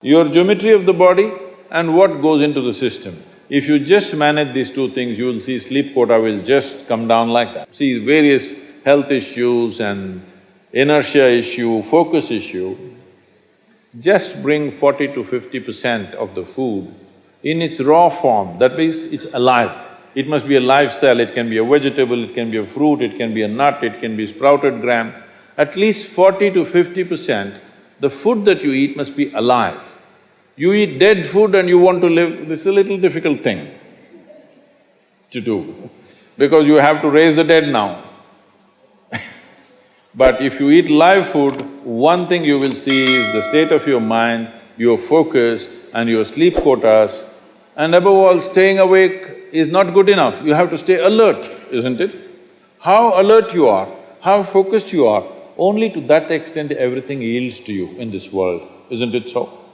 your geometry of the body and what goes into the system. If you just manage these two things, you will see sleep quota will just come down like that. See, various health issues and inertia issue, focus issue, just bring forty to fifty percent of the food in its raw form, that means it's alive. It must be a live cell, it can be a vegetable, it can be a fruit, it can be a nut, it can be sprouted gram. At least forty to fifty percent, the food that you eat must be alive. You eat dead food and you want to live, this is a little difficult thing to do, because you have to raise the dead now. but if you eat live food, one thing you will see is the state of your mind, your focus and your sleep quotas, and above all, staying awake is not good enough, you have to stay alert, isn't it? How alert you are, how focused you are, only to that extent everything yields to you in this world, isn't it so?